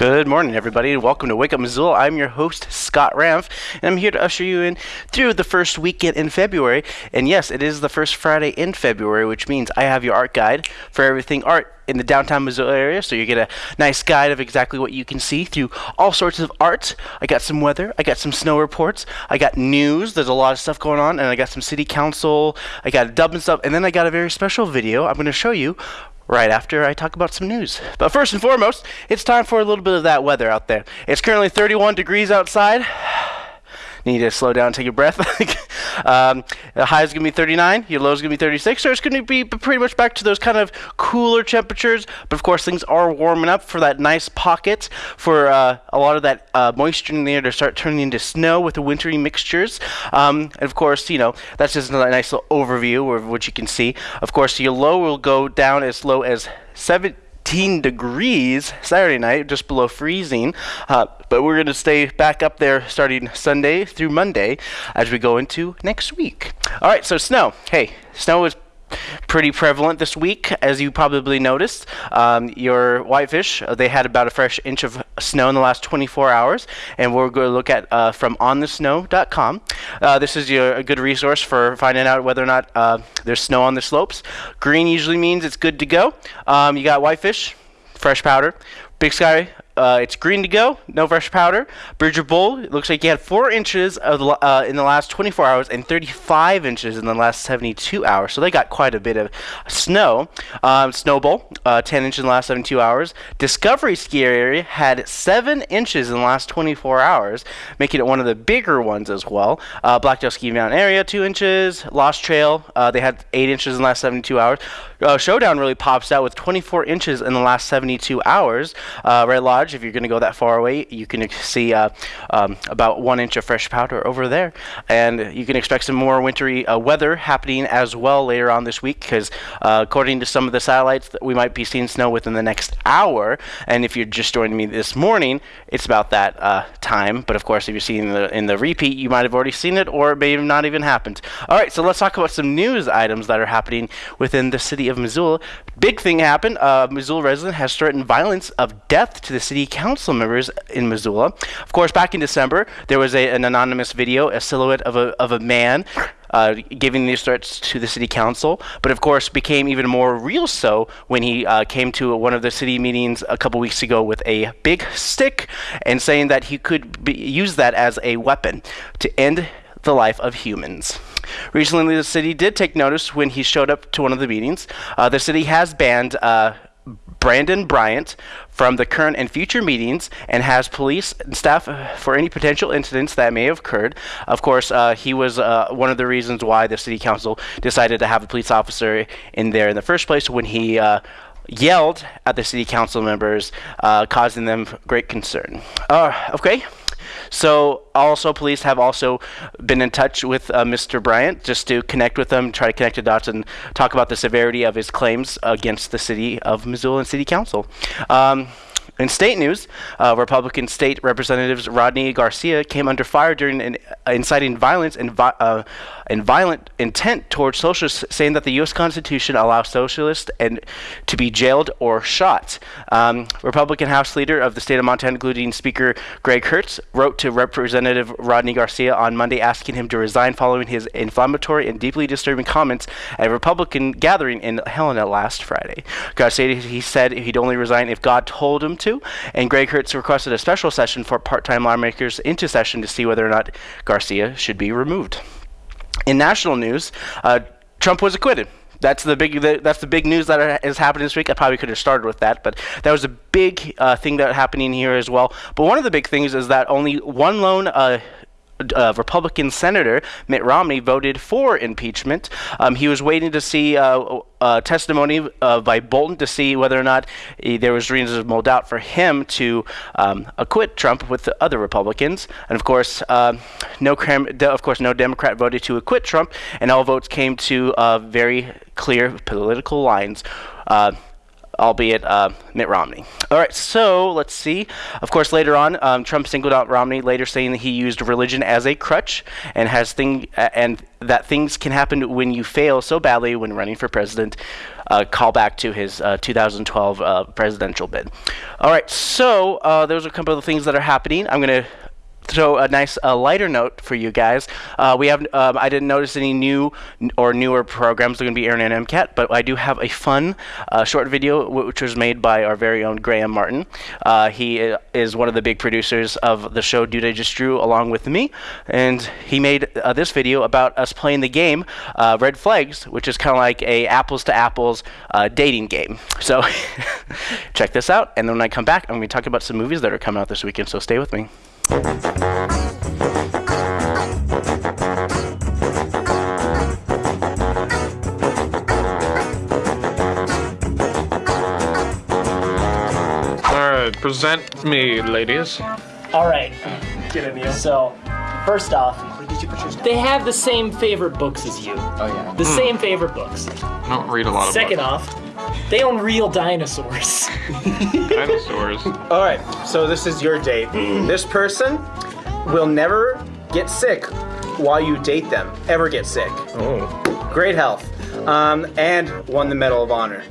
Good morning, everybody, and welcome to Wake Up Missoula. I'm your host, Scott Ramf, and I'm here to usher you in through the first weekend in February. And yes, it is the first Friday in February, which means I have your art guide for everything art in the downtown Missoula area, so you get a nice guide of exactly what you can see through all sorts of art. I got some weather, I got some snow reports, I got news, there's a lot of stuff going on, and I got some city council, I got a dub and stuff, and then I got a very special video I'm going to show you right after I talk about some news. But first and foremost, it's time for a little bit of that weather out there. It's currently 31 degrees outside. Need to slow down, take a breath. um, the high is going to be 39, your low is going to be 36, so it's going to be pretty much back to those kind of cooler temperatures. But of course, things are warming up for that nice pocket for uh, a lot of that uh, moisture in the air to start turning into snow with the wintry mixtures. Um, and of course, you know, that's just a nice little overview of what you can see. Of course, your low will go down as low as 7 degrees Saturday night, just below freezing. Uh, but we're going to stay back up there starting Sunday through Monday as we go into next week. All right, so snow. Hey, snow is pretty prevalent this week, as you probably noticed. Um, your whitefish, uh, they had about a fresh inch of snow in the last 24 hours, and we're going to look at uh, from onthesnow.com. Uh, this is your, a good resource for finding out whether or not uh, there's snow on the slopes. Green usually means it's good to go. Um, you got whitefish, fresh powder. Big Sky, uh, it's green to go, no fresh powder. Bridger Bowl, looks like you had 4 inches of, uh, in the last 24 hours and 35 inches in the last 72 hours. So they got quite a bit of snow. Um, Snowbowl, uh, 10 inches in the last 72 hours. Discovery Ski Area had 7 inches in the last 24 hours, making it one of the bigger ones as well. Uh, Blacktail Ski Mountain Area, 2 inches. Lost Trail, uh, they had 8 inches in the last 72 hours. Uh, Showdown really pops out with 24 inches in the last 72 hours. Red Lodge, if you're going to go that far away, you can see uh, um, about one inch of fresh powder over there. And you can expect some more wintry uh, weather happening as well later on this week because uh, according to some of the satellites, we might be seeing snow within the next hour. And if you're just joining me this morning, it's about that uh, time. But of course, if you're seeing the in the repeat, you might have already seen it or it may have not even happened. All right, so let's talk about some news items that are happening within the city of Missoula. Big thing happened. Uh, Missoula resident has threatened violence of death to the city council members in Missoula. Of course, back in December, there was a, an anonymous video, a silhouette of a, of a man uh, giving these threats to the city council, but of course became even more real so when he uh, came to one of the city meetings a couple weeks ago with a big stick and saying that he could be, use that as a weapon to end the life of humans. Recently, the city did take notice when he showed up to one of the meetings. Uh, the city has banned uh, Brandon Bryant from the current and future meetings and has police and staff for any potential incidents that may have occurred. Of course, uh, he was uh, one of the reasons why the city council decided to have a police officer in there in the first place when he uh, yelled at the city council members, uh, causing them great concern. Uh, okay. So also police have also been in touch with uh, Mr. Bryant just to connect with him, try to connect the dots and talk about the severity of his claims against the city of Missoula and City Council. Um, in state news, uh, Republican state representatives Rodney Garcia came under fire during an, uh, inciting violence and, vi uh, and violent intent towards socialists, saying that the U.S. Constitution allows socialists and to be jailed or shot. Um, Republican House Leader of the state of Montana, including Speaker Greg Hertz, wrote to Representative Rodney Garcia on Monday asking him to resign following his inflammatory and deeply disturbing comments at a Republican gathering in Helena last Friday. Garcia he said he'd only resign if God told him to and Greg Hertz requested a special session for part-time lawmakers into session to see whether or not Garcia should be removed. In national news, uh, Trump was acquitted. That's the big. That's the big news that is happening this week. I probably could have started with that, but that was a big uh, thing that happening here as well. But one of the big things is that only one lone uh, uh, Republican Senator Mitt Romney voted for impeachment. Um, he was waiting to see uh, uh, testimony uh, by Bolton to see whether or not uh, there was reasonable doubt for him to um, acquit Trump with the other Republicans. And of course, uh, no of course no Democrat voted to acquit Trump, and all votes came to very clear political lines albeit uh, Mitt Romney. All right, so let's see. Of course, later on, um, Trump singled out Romney, later saying that he used religion as a crutch and has thing and that things can happen when you fail so badly when running for president. uh, callback to his uh, 2012 uh, presidential bid. All right, so uh, those are a couple of the things that are happening. I'm going to so a nice uh, lighter note for you guys. Uh, we have um, I didn't notice any new or newer programs that are going to be airing in MCAT, but I do have a fun uh, short video which was made by our very own Graham Martin. Uh, he is one of the big producers of the show Dude I Just Drew, along with me, and he made uh, this video about us playing the game uh, Red Flags, which is kind of like a apples to apples dating game. So check this out, and then when I come back, I'm going to talk about some movies that are coming out this weekend. So stay with me. Present me, ladies. All right. Get it, Neil. So, first off, they have the same favorite books as you. Oh yeah. The same favorite books. I don't read a lot of Second books. off, they own real dinosaurs. Dinosaurs. All right, so this is your date. this person will never get sick while you date them. Ever get sick. Oh. Great health. Um, and won the Medal of Honor.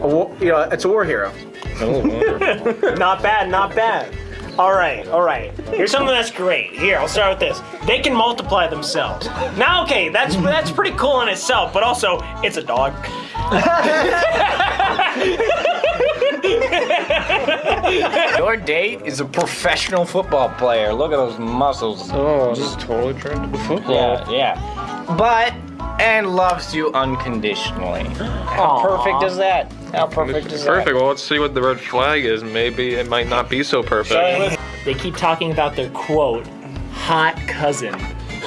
A war, you know, it's a war hero. Oh, Not bad, not bad. All right, all right. Here's something that's great. Here, I'll start with this. They can multiply themselves. Now, okay, that's that's pretty cool in itself, but also it's a dog. Your date is a professional football player. Look at those muscles. Oh, this is totally turned to football. Yeah, yeah. But and loves you unconditionally. How perfect is that? How perfect is Perfect. that? Well, let's see what the red flag is. Maybe it might not be so perfect. they keep talking about their quote, hot cousin.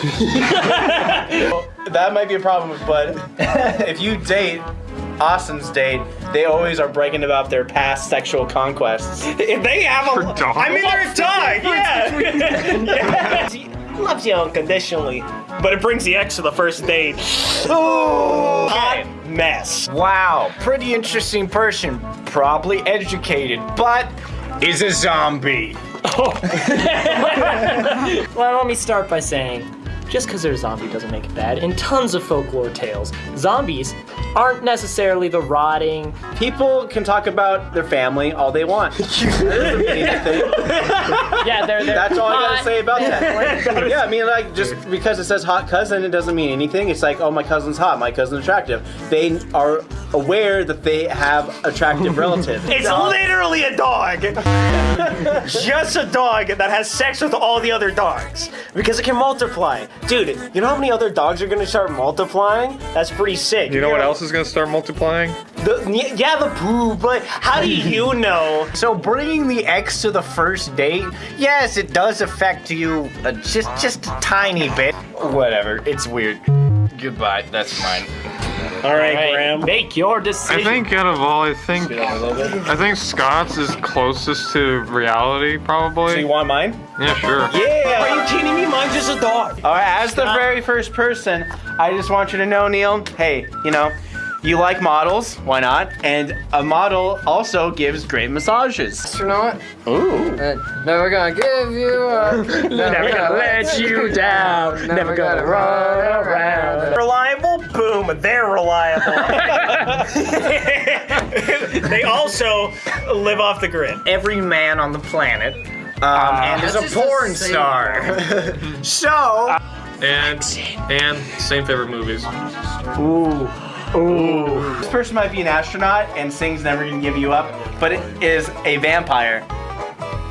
That might be a problem, but if you date Austin's date, they always are bragging about their past sexual conquests. If they have a, dog? I mean, they're a dog. Yeah. yeah. Loves you unconditionally, but it brings the ex to the first date. Oh, hot mess. Wow, pretty interesting person. Probably educated, but is a zombie. Well, let me start by saying, just because they're a zombie doesn't make it bad. In tons of folklore tales, zombies aren't necessarily the rotting. People can talk about their family all they want. That doesn't mean anything. Yeah, they're, they're That's all I gotta say about that. yeah, I mean, like, just because it says hot cousin, it doesn't mean anything. It's like, oh, my cousin's hot, my cousin's attractive. They are aware that they have attractive relatives. It's literally a dog. Just a dog that has sex with all the other dogs because it can multiply. Dude, you know how many other dogs are gonna start multiplying? That's pretty sick. You know what else is gonna start multiplying? The, yeah, the poo, but how do you know? So bringing the ex to the first date, yes, it does affect you uh, just just a tiny bit. Whatever, it's weird. Goodbye, that's mine. All right, Hey, Graham. make your decision. I think out of all, I think I think Scott's is closest to reality, probably. So you want mine? yeah, sure. Yeah. Are you kidding me? Mine's just a dog. All right, as the very first person, I just want you to know, Neil, hey, you know, you like models, why not? And a model also gives great massages. or not? Ooh. Uh, never gonna give you up. Never, gonna let you down. Never gonna run around. Reliable? Boom, they're reliable. they also live off the grid. Every man on the planet. Um, and is a That's porn the star. so, And and same favorite movies. Ooh. Ooh. This person might be an astronaut and sings Never Gonna Give You Up, but it is a vampire.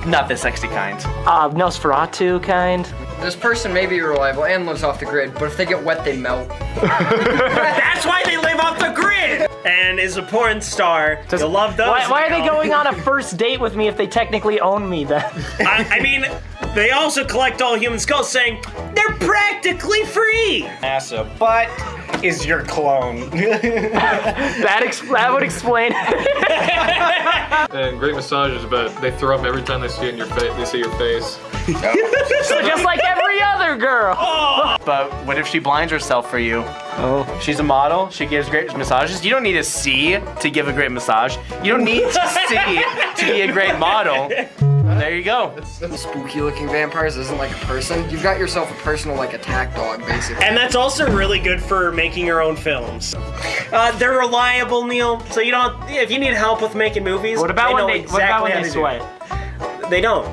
Not the sexy kind. Uh, Nosferatu kind. This person may be reliable and lives off the grid, but if they get wet, they melt. That's why they live off the grid. And is a porn star. You'll love those. Why, why are they going on a first date with me if they technically own me then? I, I mean, they also collect all human skulls, saying they're practically free. NASA, but is your clone. that, ex- that would explain. And great massages, but they throw up every time they see it in your face. They see your face. so just like every other girl. But what if she blinds herself for you? Oh. She's a model. She gives great massages. You don't need to see to give a great massage. You don't need to see to be a great model. there you go. Spooky looking vampires isn't like a person. You've got yourself a personal like attack dog, basically. And that's also really good for making your own films. Uh, they're reliable, Neil. So you don't. If you need help with making movies, What about they when know they? What about exactly when how they do it. sweat? They don't.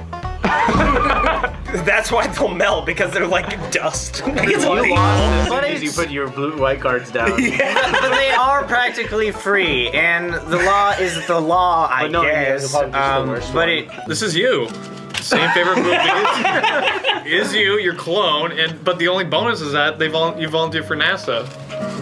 That's why they'll melt because they're like dust. It's You like- lost But as soon as you put your blue white cards down. Yeah. but they are practically free, and the law is the law, I But no, guess. it's probably the Um, but it, This is you. Same favorite movie is you, your clone, and but the only bonus is that they vol- you volunteer for NASA.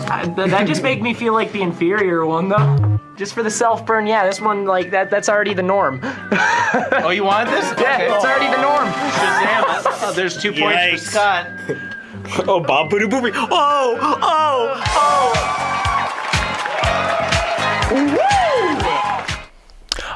Uh, th- that just make me feel like the inferior one though. Just for the self burn, yeah. This one, like that, that's already the norm. Oh, you wanted this? Yeah, it's already the norm. Shazam. Oh, there's two points Yikes. for Scott. oh, Bob Booty Booby. Oh, oh, oh.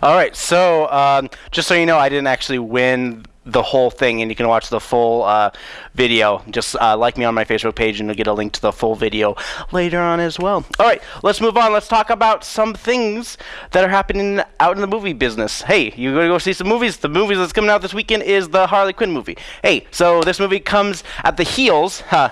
All right, so um, just so you know, I didn't actually win the whole thing, and you can watch the full uh, video. Just uh, like me on my Facebook page, and you'll get a link to the full video later on as well. All right, let's move on. Let's talk about some things that are happening out in the movie business. Hey, you gonna go see some movies? The movie that's coming out this weekend is the Harley Quinn movie. Hey, so this movie comes at the heels, huh?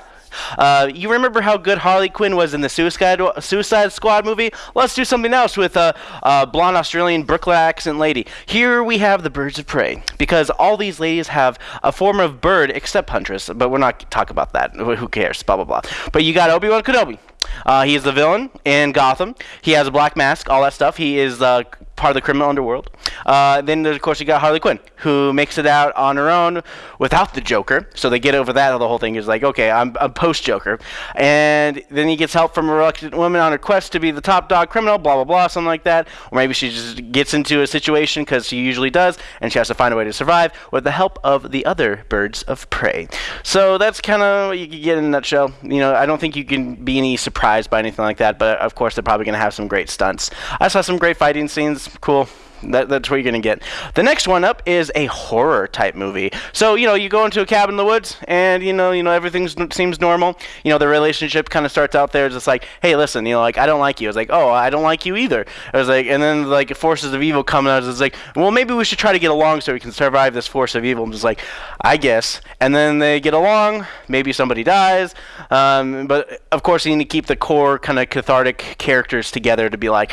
Uh, you remember how good Harley Quinn was in the Suicide Suicide Squad movie? Let's do something else with a uh, blonde Australian Brooklyn accent lady. Here we have the Birds of Prey, because all these ladies have a form of bird except Huntress, but we're not talking about that. Who cares? Blah blah blah. But you got Obi Wan Kenobi. Uh, he is the villain in Gotham. He has a black mask, all that stuff. He is uh, part of the criminal underworld. Uh, then, of course, you got Harley Quinn, who makes it out on her own without the Joker. So they get over that. The whole thing is like, okay, I'm a post Joker. And then he gets help from a reluctant woman on her quest to be the top dog criminal, blah, blah, blah, something like that. Or maybe she just gets into a situation because she usually does, and she has to find a way to survive with the help of the other birds of prey. So that's kind of what you can get in a nutshell. You know, I don't think you can be any surprised by anything like that, but of course, they're probably going to have some great stunts. I saw some great fighting scenes. Cool. That, that's what you're gonna get. The next one up is a horror type movie. So you know, you go into a cabin in the woods, and you know, you know, everything seems normal. You know, the relationship kind of starts out there. It's just like, hey, listen, you know, like I don't like you. It's like, oh, I don't like you either. It was like, and then like forces of evil come out. It's like, well, maybe we should try to get along so we can survive this force of evil. I'm just like, I guess. And then they get along. Maybe somebody dies. Um, but of course, you need to keep the core kind of cathartic characters together to be like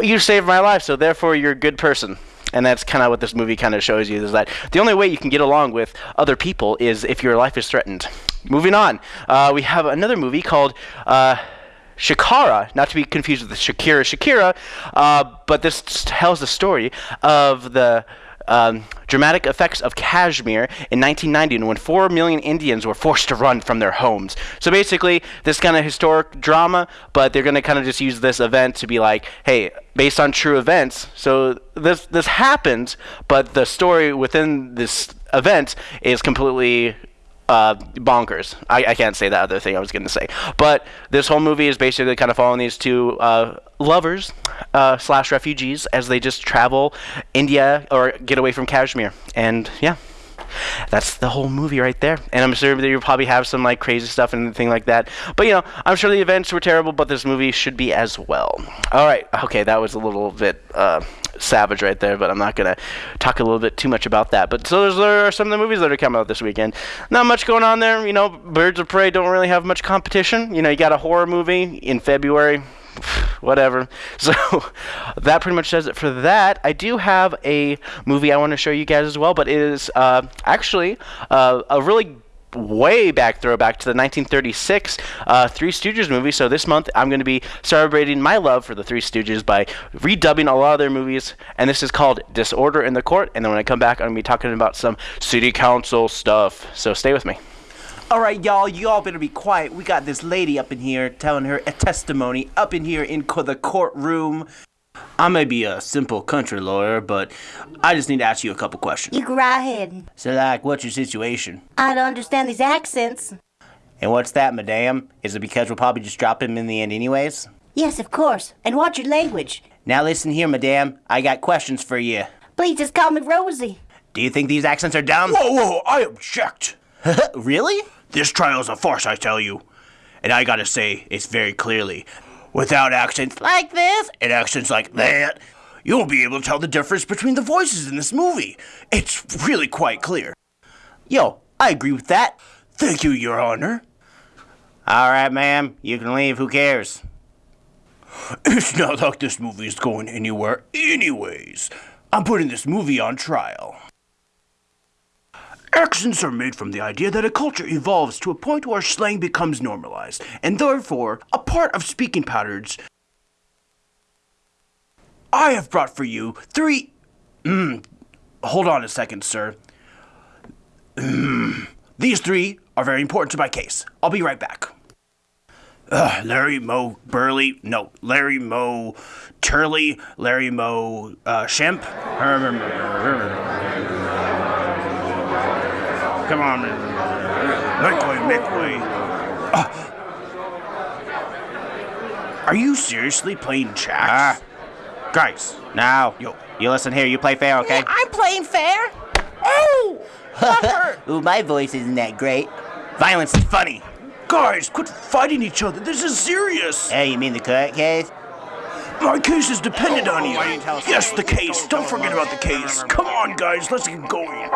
you saved my life, so therefore you're a good person. And that's kind of what this movie kind of shows you is that the only way you can get along with other people is if your life is threatened. Moving on, uh, we have another movie called uh, Shikara, not to be confused with Shakira Shakira, uh, but this tells the story of the um, dramatic effects of Kashmir in 1990 when 4 million Indians were forced to run from their homes. So basically, this kind of historic drama, but they're going to kind of just use this event to be like, hey, based on true events. So this this happened, but the story within this event is completely uh, bonkers. I, I can't say that other thing I was going to say. But this whole movie is basically kind of following these two uh, lovers uh, slash refugees as they just travel India or get away from Kashmir. And yeah. That's the whole movie right there. And I'm sure that you'll probably have some like crazy stuff and thing like that. But you know, I'm sure the events were terrible, but this movie should be as well. All right. Okay, that was a little bit uh, savage right there, but I'm not gonna talk a little bit too much about that. But so those are some of the movies that are coming out this weekend. Not much going on there. You know, Birds of Prey don't really have much competition. You know, you got a horror movie in February. Whatever. So that pretty much does it for that. I do have a movie I want to show you guys as well, but it is uh, actually uh, a really way back throwback to the 1936 uh, Three Stooges movie. So this month I'm going to be celebrating my love for the Three Stooges by redubbing a lot of their movies, and this is called Disorder in the Court. And then when I come back, I'm going to be talking about some city council stuff. So stay with me. All right, y'all, you all better be quiet. We got this lady up in here telling her a testimony up in here in co- the courtroom. I may be a simple country lawyer, but I just need to ask you a couple questions. You go right ahead. So, like, what's your situation? I don't understand these accents. And what's that, madame? Is it because we'll probably just drop him in the end, anyways? Yes, of course. And what's your language? Now, listen here, madame. I got questions for you. Please just call me Rosie. Do you think these accents are dumb? Whoa, whoa, I object. really? This trial's a farce, I tell you. And I gotta say, it's very clearly, without accents like this and accents like that, you won't be able to tell the difference between the voices in this movie. It's really quite clear. Yo, I agree with that. Thank you, Your Honor. All right, ma'am. You can leave. Who cares? It's not like this movie is going anywhere, anyways. I'm putting this movie on trial. Accents are made from the idea that a culture evolves to a point where slang becomes normalized, and therefore a part of speaking patterns. I have brought for you three. Mm, hold on a second, sir. Mm, these three are very important to my case. I'll be right back. Larry Moe Burley, no, Larry Moe Turley, Larry Moe uh, Shemp. Come on, make way, make way. Uh, are you seriously playing chess? Guys, Now, yo, you listen here. You play fair, okay? I'm playing fair. oh, that hurt. Ooh, my voice isn't that great. Violence is funny. Guys, quit fighting each other. This is serious. Hey, you mean the court case? My case is dependent on you. Why didn't you tell us Yes, the case. Don't forget about the case. Come on, guys, let's get going.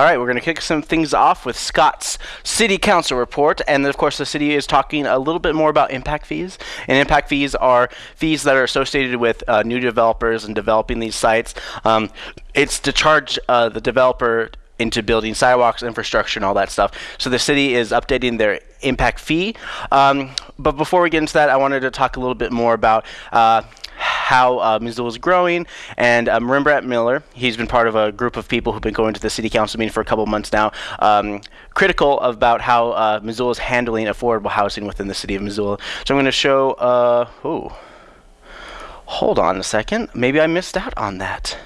All right, we're going to kick some things off with Scott's City Council report. And of course, the city is talking a little bit more about impact fees. And impact fees are fees that are associated with uh, new developers and developing these sites. Um, it's to charge uh, the developer into building sidewalks, infrastructure, and all that stuff. So the city is updating their impact fee. Um, but before we get into that, I wanted to talk a little bit more about. Uh, how uh, Missoula is growing. And um, Rembrandt Miller, he's been part of a group of people who've been going to the city council meeting for a couple months now, um, critical about how uh, Missoula is handling affordable housing within the city of Missoula. So I'm going to show. Uh, ooh, hold on a second. Maybe I missed out on that.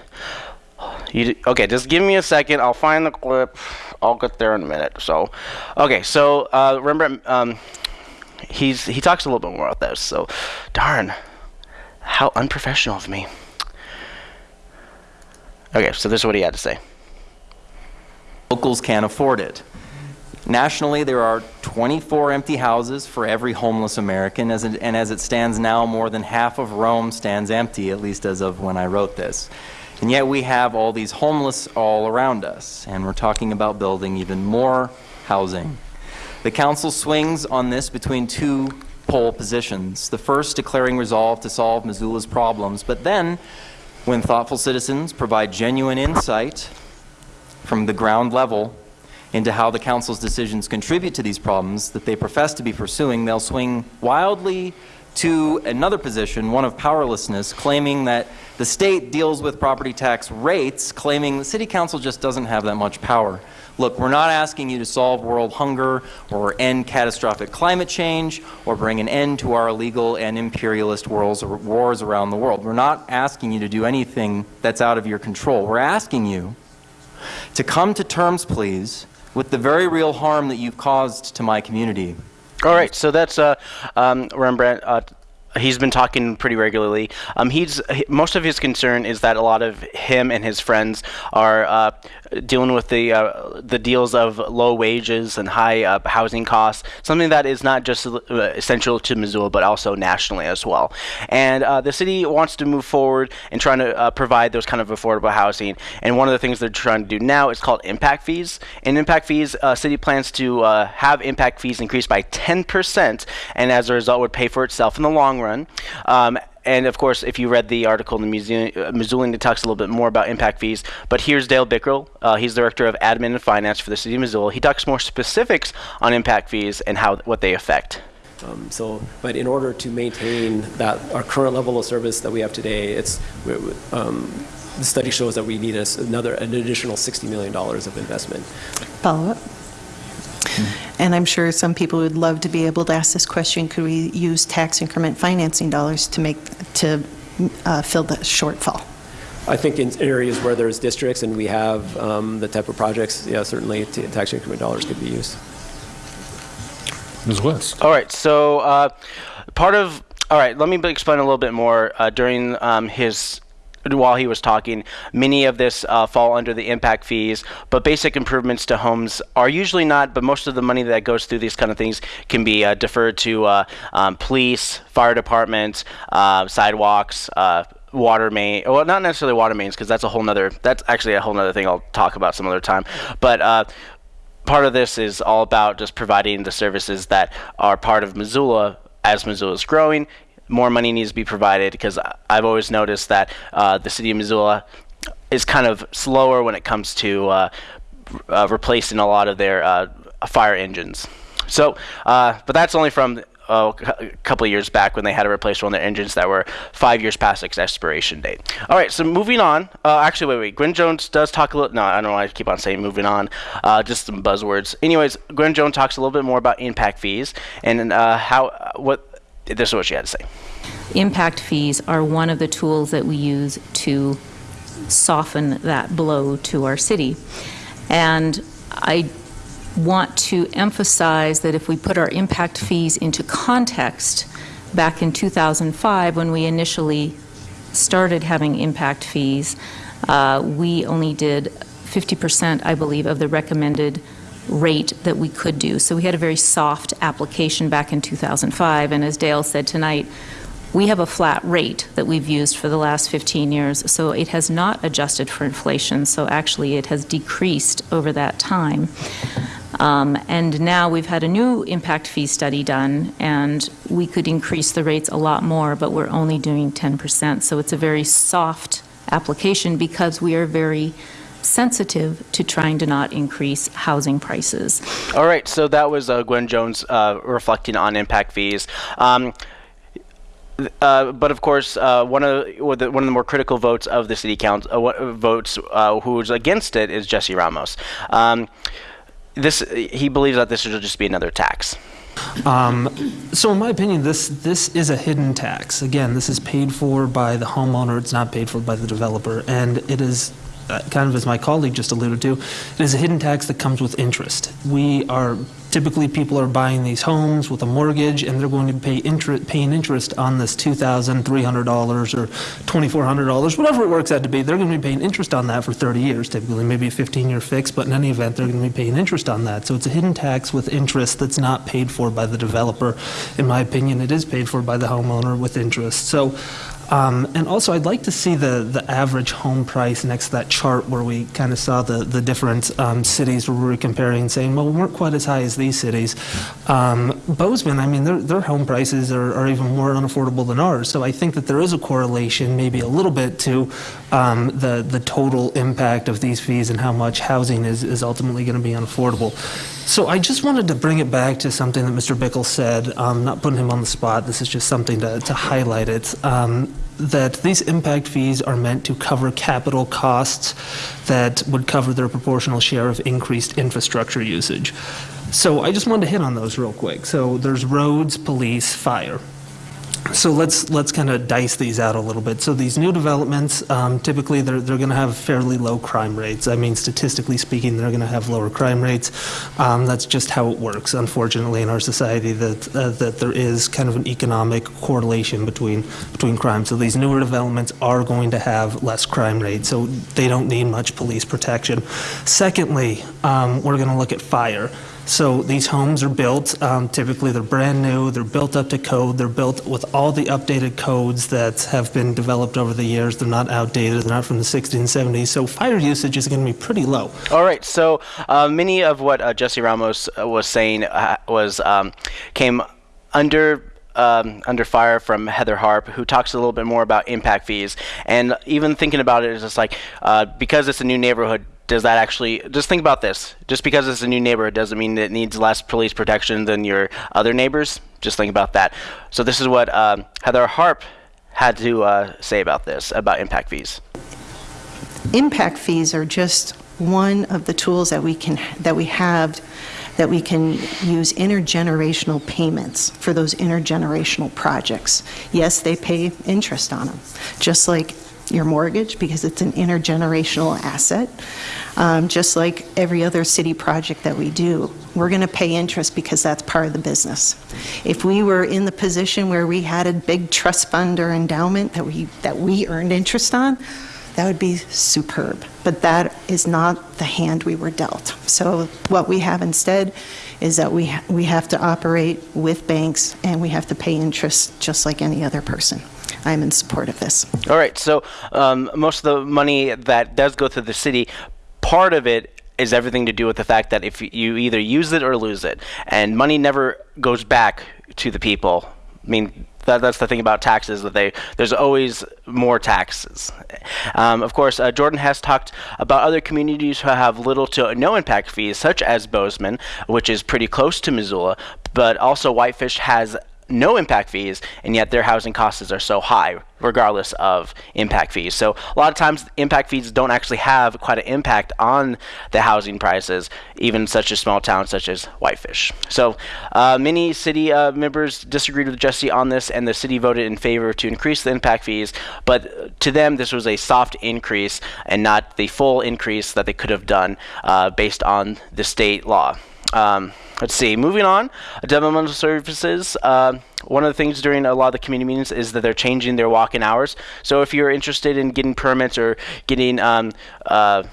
You okay? Just give me a second. I'll find the clip. I'll get there in a minute. So, okay. So uh, Rembrandt, um, he's he talks a little bit more about this. So, darn. How unprofessional of me. Okay, so this is what he had to say. Locals can't afford it. Nationally, there are 24 empty houses for every homeless American, as it, and as it stands now, more than half of Rome stands empty, at least as of when I wrote this. And yet we have all these homeless all around us, and we're talking about building even more housing. The council swings on this between two pole positions. The first declaring resolve to solve Missoula's problems, but then, when thoughtful citizens provide genuine insight from the ground level into how the council's decisions contribute to these problems that they profess to be pursuing, they'll swing wildly to another position, one of powerlessness, claiming that the state deals with property tax rates, claiming the city council just doesn't have that much power. Look, we're not asking you to solve world hunger or end catastrophic climate change or bring an end to our illegal and imperialist wars, wars around the world. We're not asking you to do anything that's out of your control. We're asking you to come to terms, please, with the very real harm that you've caused to my community. All right, so that's uh, um, Rembrandt. Uh, he's been talking pretty regularly. Um, he's he, most of his concern is that a lot of him and his friends are uh, dealing with the uh, the deals of low wages and high uh, housing costs. Something that is not just uh, essential to Missoula, but also nationally as well. And uh, the city wants to move forward in trying to uh, provide those kind of affordable housing. And one of the things they're trying to do now is called impact fees. And impact fees, city plans to have impact fees increased by 10%, and as a result, would pay for itself in the long run. Um, and of course, if you read the article in the Museum, uh, Missoulian, it talks a little bit more about impact fees. But here's Dale Bickell. Uh, he's director of admin and finance for the city of Missoula. He talks more specifics on impact fees and how what they affect. Um, so, but in order to maintain that our current level of service that we have today, it's we- we- um, the study shows that we need us another an additional 60 million dollars of investment. Follow up. And I'm sure some people would love to be able to ask this question, could we use tax increment financing dollars to make, to uh, fill the shortfall? I think in areas where there's districts and we have um, the type of projects, yeah, certainly t- tax increment dollars could be used. Ms. West. All right, so uh, part of all right, let me explain a little bit more. Uh, during um, his while he was talking, many of this uh, fall under the impact fees, but basic improvements to homes are usually not. But most of the money that goes through these kind of things can be uh, deferred to uh, um, police, fire departments, uh, sidewalks. Uh, water main well not necessarily water mains because that's a whole nother that's actually a whole nother thing i'll talk about some other time but uh, part of this is all about just providing the services that are part of missoula as missoula is growing more money needs to be provided because i've always noticed that uh, the city of missoula is kind of slower when it comes to uh, uh, replacing a lot of their uh, fire engines so uh, but that's only from oh, a couple years back when they had to replace one of their engines that were five years past its expiration date. All right, so moving on. Uh, actually, wait, wait. Gwen Jones does talk a little. No, I don't know why I keep on saying moving on. Uh, just some buzzwords. Anyways, Gwen Jones talks a little bit more about impact fees and uh, how what. This is what she had to say. Impact fees are one of the tools that we use to soften that blow to our city. And I want to emphasize that if we put our impact fees into context, back in 2005, when we initially started having impact fees, uh, we only did 50%, I believe, of the recommended rate that we could do. So we had a very soft application back in 2005. And as Dale said tonight, we have a flat rate that we've used for the last 15 years, so it has not adjusted for inflation. So actually, it has decreased over that time. Um, and now we've had a new impact fee study done, and we could increase the rates a lot more, but we're only doing 10%. So it's a very soft application because we are very sensitive to trying to not increase housing prices. All right, so that was uh, Gwen Jones uh, reflecting on impact fees. Um, uh, but of course, uh, one of the, one of the more critical votes of the city council uh, votes uh, who's against it is Jesse Ramos. Um, this he believes that this should just be another tax. Um, so, in my opinion, this this is a hidden tax. Again, this is paid for by the homeowner. It's not paid for by the developer, and it is kind of as my colleague just alluded to, it is a hidden tax that comes with interest. We are typically people are buying these homes with a mortgage and they're going to pay interest, paying interest on this $2,300 or $2,400, whatever it works out to be. They're going to be paying interest on that for 30 years, typically, maybe a 15-year fix, but in any event, they're going to be paying interest on that. So it's a hidden tax with interest that's not paid for by the developer. In my opinion, it is paid for by the homeowner with interest. So um, and also, I'd like to see the, the average home price next to that chart where we kind of saw the, the different um, cities where we were comparing, saying, well, we weren't quite as high as these cities. Um, Bozeman, I mean, their, their home prices are, are even more unaffordable than ours. So I think that there is a correlation, maybe a little bit, to um, the, the total impact of these fees and how much housing is, is ultimately going to be unaffordable. So I just wanted to bring it back to something that Mr. Bickell said, um, not putting him on the spot, this is just something to, to highlight it, um, that these impact fees are meant to cover capital costs that would cover their proportional share of increased infrastructure usage. So I just wanted to hit on those real quick. So there's roads, police, fire. So let's let's kind of dice these out a little bit. So these new developments, um, typically they're they're going to have fairly low crime rates. I mean, statistically speaking, they're going to have lower crime rates. Um, that's just how it works. Unfortunately, in our society, that uh, that there is kind of an economic correlation between between crime. So these newer developments are going to have less crime rates. So they don't need much police protection. Secondly, um, we're going to look at fire. So these homes are built, um, typically they're brand new, they're built up to code, they're built with all the updated codes that have been developed over the years. They're not outdated, they're not from the 60s and 70s. So fire usage is going to be pretty low. All right, so uh, many of what uh, Jesse Ramos uh, was saying uh, was um, came under um, under fire from Heather Harp, who talks a little bit more about impact fees. And even thinking about it is just like uh, because it's a new neighborhood, does that actually just think about this. Just because it's a new neighborhood doesn't mean it needs less police protection than your other neighbors. Just think about that. So this is what um, heather harp had to uh, say about this about impact fees. Impact fees are just one of the tools that we can that we have that we can use intergenerational payments for those intergenerational projects. Yes they pay interest on them just like your mortgage because it's an intergenerational asset. Um, just like every other city project that we do, we're going to pay interest because that's part of the business. If we were in the position where we had a big trust fund or endowment that we that we earned interest on, that would be superb. But that is not the hand we were dealt. So what we have instead is that we ha- we have to operate with banks and we have to pay interest just like any other person. I'm in support of this. All right. So um, most of the money that does go through the city, part of it is everything to do with the fact that if you either use it or lose it, and money never goes back to the people. I mean. That, that's the thing about taxes that they there's always more taxes. Um, of course, uh, Jordan has talked about other communities who have little to no impact fees, such as Bozeman, which is pretty close to Missoula, but also Whitefish has no impact fees, and yet their housing costs are so high, regardless of impact fees. So a lot of times, impact fees don't actually have quite an impact on the housing prices, even such a small town such as Whitefish. So uh, many city uh, members disagreed with Jesse on this, and the city voted in favor to increase the impact fees. But to them, this was a soft increase and not the full increase that they could have done uh, based on the state law. Um, let's see. Moving on, developmental services. Uh, one of the things during a lot of the community meetings is that they're changing their walk-in hours. So if you're interested in getting permits or getting um, uh,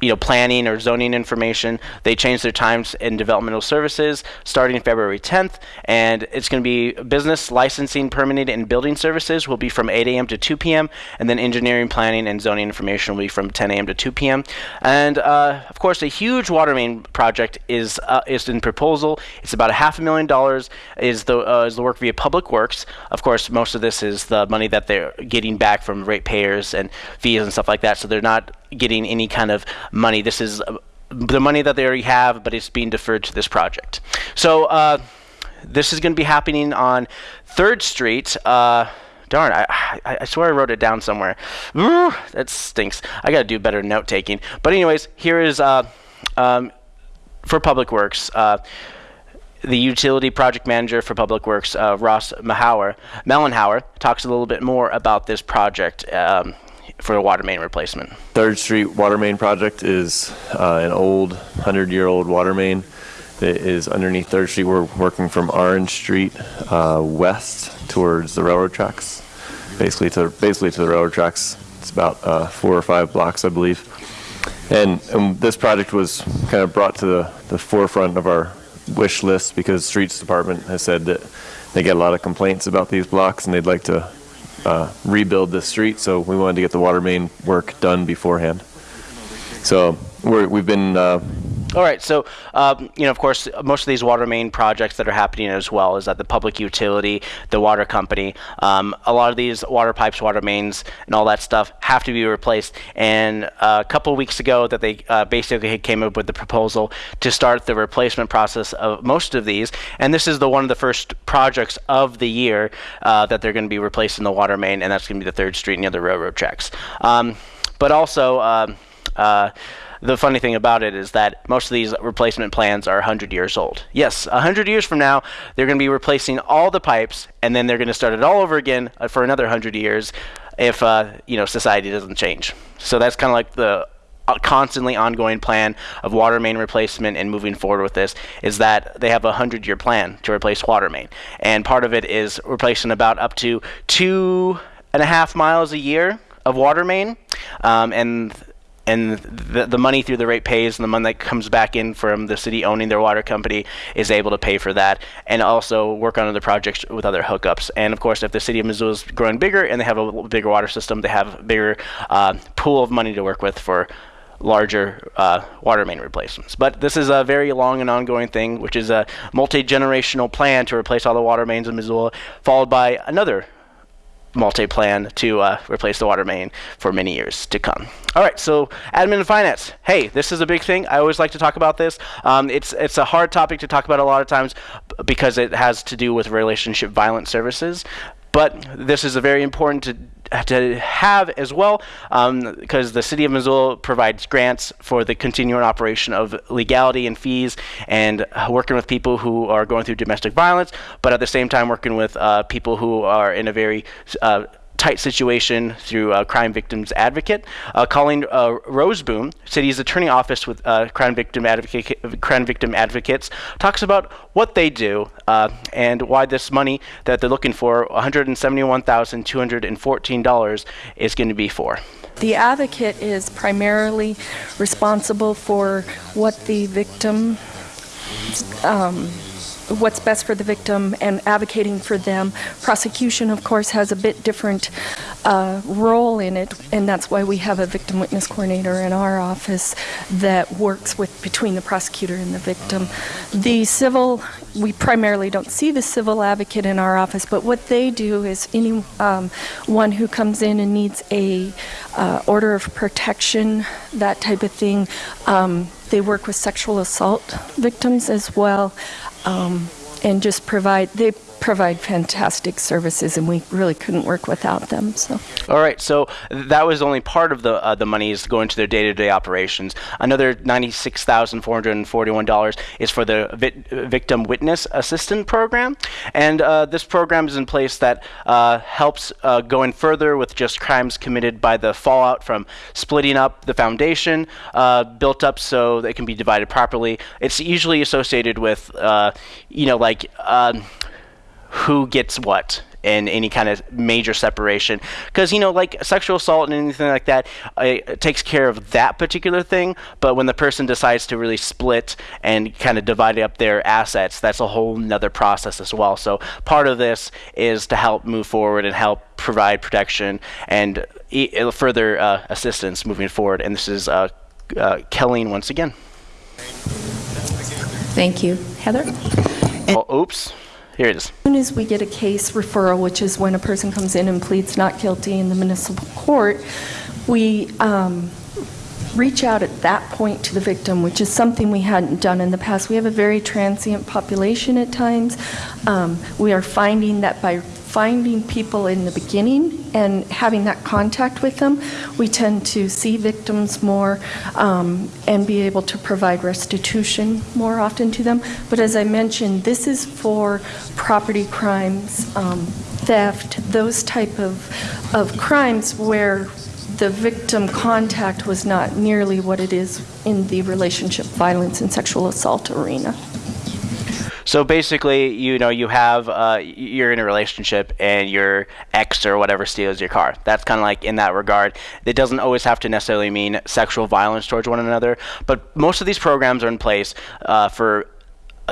you know, planning or zoning information. They changed their times in developmental services starting February 10th, and it's going to be business licensing, permitting, and building services will be from 8 a.m. to 2 p.m., and then engineering, planning, and zoning information will be from 10 a.m. to 2 p.m. And uh, of course, a huge water main project is uh, is in proposal. It's about a half a million dollars. Is the uh, is the work via Public Works? Of course, most of this is the money that they're getting back from ratepayers and fees and stuff like that. So they're not getting any kind of money. This is uh, the money that they already have, but it's being deferred to this project. So uh, this is going to be happening on Third Street. Uh, darn, I, I, I swear I wrote it down somewhere. Ooh, that stinks. I got to do better note taking. But anyways, here is uh, um, for Public Works. Uh, the utility project manager for Public Works, uh, Ross Mahauer, Mellenhauer, talks a little bit more about this project um, for a water main replacement. Third Street Water Main Project is uh, an old, 100-year-old water main that is underneath Third Street. We're working from Orange Street uh, west towards the railroad tracks, basically to basically to the railroad tracks. It's about uh, four or five blocks, I believe. And, and this project was kind of brought to the, the forefront of our wish list because Streets Department has said that they get a lot of complaints about these blocks and they'd like to uh, rebuild this street, so we wanted to get the water main work done beforehand. So we're, we've been. All right, so um, you know, of course, most of these water main projects that are happening as well is that the public utility, the water company, um, a lot of these water pipes, water mains, and all that stuff have to be replaced. And uh, a couple weeks ago, that they uh, basically came up with the proposal to start the replacement process of most of these. And this is the one of the first projects of the year uh, that they're going to be replacing the water main, and that's going to be the Third Street near the railroad tracks. Um, but also. Um, uh, the funny thing about it is that most of these replacement plans are 100 years old. Yes, 100 years from now, they're going to be replacing all the pipes, and then they're going to start it all over again uh, for another 100 years if uh, you know society doesn't change. So that's kind of like the uh, constantly ongoing plan of water main replacement and moving forward with this is that they have a 100 year plan to replace water main. And part of it is replacing about up to two and a half miles a year of water main. Um, and and the, the money through the rate pays and the money that comes back in from the city owning their water company is able to pay for that and also work on other projects with other hookups. And of course, if the city of Missoula is growing bigger and they have a bigger water system, they have a bigger uh, pool of money to work with for larger uh, water main replacements. But this is a very long and ongoing thing, which is a multi-generational plan to replace all the water mains in Missoula, followed by another multi-plan to uh, replace the water main for many years to come. All right, so admin and finance. Hey, this is a big thing. I always like to talk about this. Um, it's it's a hard topic to talk about a lot of times because it has to do with relationship violence services. But this is a very important to have as well because um, the city of Missoula provides grants for the continuing operation of legality and fees and uh, working with people who are going through domestic violence, but at the same time working with uh, people who are in a very uh, tight situation through uh, Crime Victims Advocate. Uh, Colleen uh, Roseboom, city's attorney office with uh, crime victim advocate, crime victim advocates, talks about what they do uh, and why this money that they're looking for, $171,214, is going to be for. The advocate is primarily responsible for what the victim, um, what's best for the victim and advocating for them. Prosecution, of course, has a bit different uh, role in it, and that's why we have a victim witness coordinator in our office that works with between the prosecutor and the victim. The civil, we primarily don't see the civil advocate in our office, but what they do is any um, one who comes in and needs a uh, order of protection, that type of thing. Um, they work with sexual assault victims as well um, and just provide they provide fantastic services and we really couldn't work without them so All right, so that was only part of the uh, the monies going to their day-to-day operations. Another ninety-six thousand four hundred and forty-one dollars is for the victim witness assistant program, and uh, this program is in place that uh, helps uh, going further with just crimes committed by the fallout from splitting up the foundation, uh, built up so they can be divided properly. It's usually associated with, uh, you know, like. Um, who gets what in any kind of major separation. Because you know like sexual assault and anything like that uh, it takes care of that particular thing but when the person decides to really split and kind of divide up their assets that's a whole nother process as well. So part of this is to help move forward and help provide protection and e- uh, further uh, assistance moving forward. And this is uh, uh, Kelleen once again. Thank you. Heather? Oh, oops here it is As soon as we get a case referral, which is when a person comes in and pleads not guilty in the municipal court, we um, reach out at that point to the victim, which is something we hadn't done in the past. We have a very transient population at times. Um, we are finding that by finding people in the beginning and having that contact with them, we tend to see victims more um, and be able to provide restitution more often to them. But as I mentioned, this is for property crimes, um, theft, those type of, of crimes where the victim contact was not nearly what it is in the relationship violence and sexual assault arena. So basically, you know, you have uh, you're in a relationship and your ex or whatever steals your car. That's kind of like in that regard. It doesn't always have to necessarily mean sexual violence towards one another, but most of these programs are in place uh, for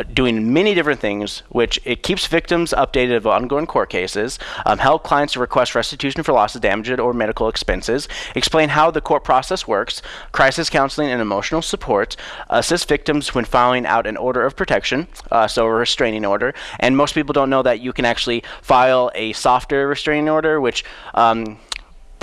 doing many different things, which it keeps victims updated of ongoing court cases, um, help clients to request restitution for losses, damages, or medical expenses, explain how the court process works, crisis counseling and emotional support, assist victims when filing out an order of protection, uh, so a restraining order. And most people don't know that you can actually file a softer restraining order, which um,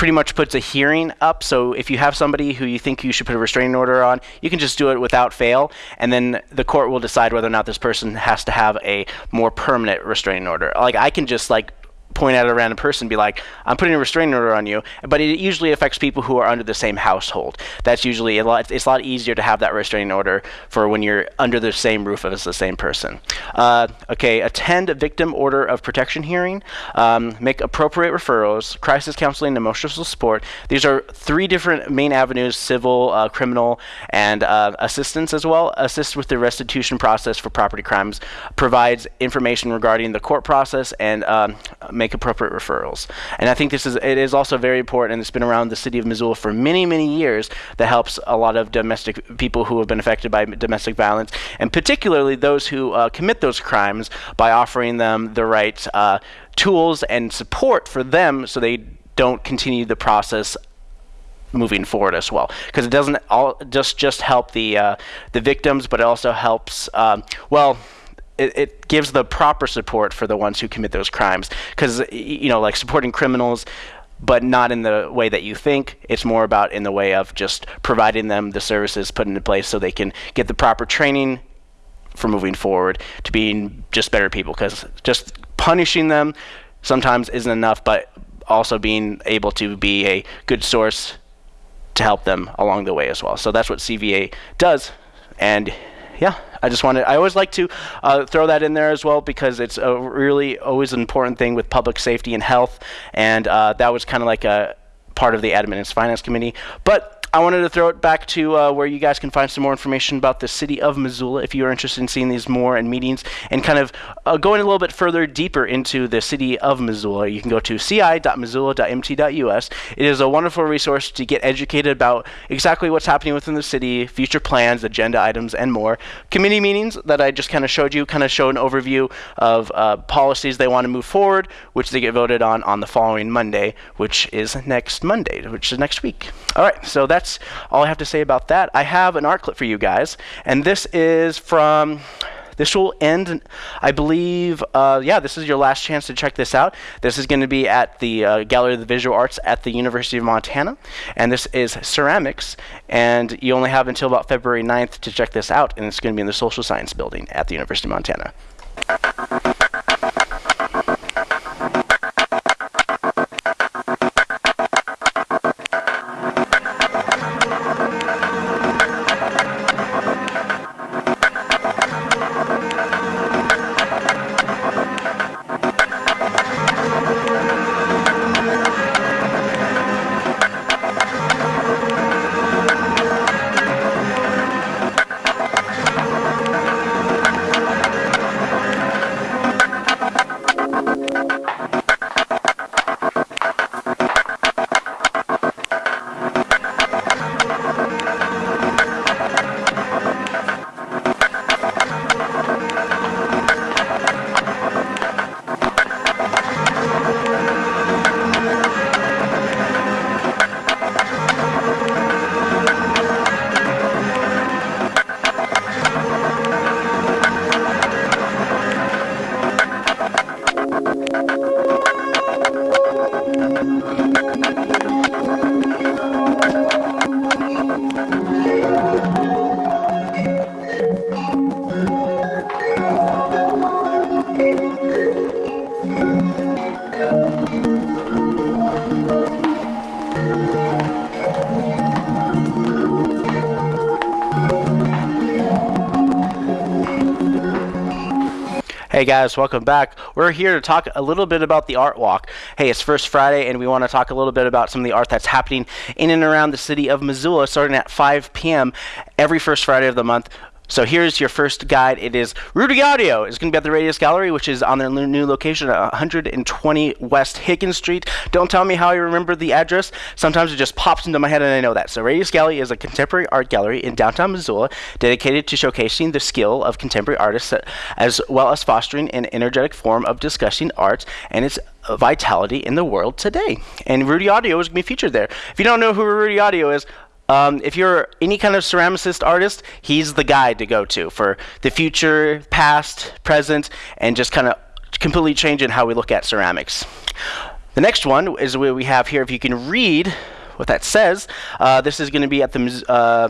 pretty much puts a hearing up. So if you have somebody who you think you should put a restraining order on, you can just do it without fail, and then the court will decide whether or not this person has to have a more permanent restraining order. Like I can just like point at a random person be like, I'm putting a restraining order on you. But it usually affects people who are under the same household. That's usually a lot, it's a lot easier to have that restraining order for when you're under the same roof as the same person. Uh, okay, attend a victim order of protection hearing, um, make appropriate referrals, crisis counseling, emotional support. These are three different main avenues civil, uh, criminal, and uh, assistance as well. Assist with the restitution process for property crimes, provides information regarding the court process, and um, make appropriate referrals. And I think this is it is also very important, and it's been around the city of Missoula for many many years. That helps a lot of domestic people who have been affected by domestic violence, and particularly those who uh, commit those crimes by offering them the right uh, tools and support for them, so they don't continue the process moving forward as well because it doesn't all just just help the uh, the victims but it also helps um, well it, it gives the proper support for the ones who commit those crimes because you know like supporting criminals but not in the way that you think it's more about in the way of just providing them the services put into place so they can get the proper training for moving forward to being just better people because just punishing them sometimes isn't enough but also being able to be a good source to help them along the way as well. So that's what CVA does. And yeah, I just wanted. I always like to uh, throw that in there as well because it's a really always an important thing with public safety and health, and uh, that was kind of like a part of the admin and finance committee. But I wanted to throw it back to uh, where you guys can find some more information about the city of Missoula if you are interested in seeing these more and meetings and kind of uh, going a little bit further deeper into the city of Missoula. You can go to ci.missoula.mt.us. It is a wonderful resource to get educated about exactly what's happening within the city, future plans, agenda items, and more. Committee meetings that I just kind of showed you kind of show an overview of uh, policies they want to move forward, which they get voted on on the following Monday, which is next Monday, which is next week. All right, so that's that's all I have to say about that. I have an art clip for you guys, and this is from. This will end, I believe. Uh, yeah, this is your last chance to check this out. This is going to be at the uh, Gallery of the Visual Arts at the University of Montana, and this is ceramics. And you only have until about February 9th to check this out, and it's going to be in the Social Science Building at the University of Montana. Guys, welcome back. We're here to talk a little bit about the Art Walk. Hey, it's First Friday, and we want to talk a little bit about some of the art that's happening in and around the city of Missoula starting at 5 p.m. every first Friday of the month. So here's your first guide. It is Rudy Autio. It's going to be at the Radius Gallery, which is on their new location at 120 West Higgins Street. Don't tell me how I remember the address. Sometimes it just pops into my head and I know that. So Radius Gallery is a contemporary art gallery in downtown Missoula dedicated to showcasing the skill of contemporary artists as well as fostering an energetic form of discussing art and its vitality in the world today. And Rudy Autio is going to be featured there. If you don't know who Rudy Autio is, um, if you're any kind of ceramicist artist, he's the guy to go to for the future, past, present, and just kind of completely changing how we look at ceramics. The next one is what we have here. If you can read what that says, uh, this is going to be at the uh,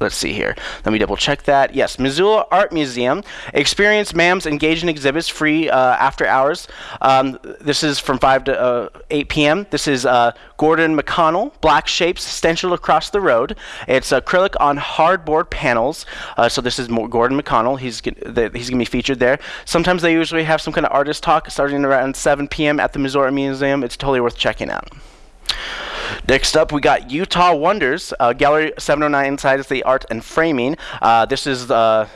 Let's see here. Let me double check that. Yes, Missoula Art Museum. Experience MAM's engaging exhibits free uh, after hours. Um, this is from 5 to uh, 8 p.m. This is uh, Gordon McConnell, Black Shapes Stenciled Across the Road. It's acrylic on hardboard panels. Uh, so this is Gordon McConnell. He's, he's going to be featured there. Sometimes they usually have some kind of artist talk starting around 7 p.m. at the Missoula Museum. It's totally worth checking out. Next up, we got Utah Wonders, uh, Gallery 709 inside is the art and framing. Uh, this is the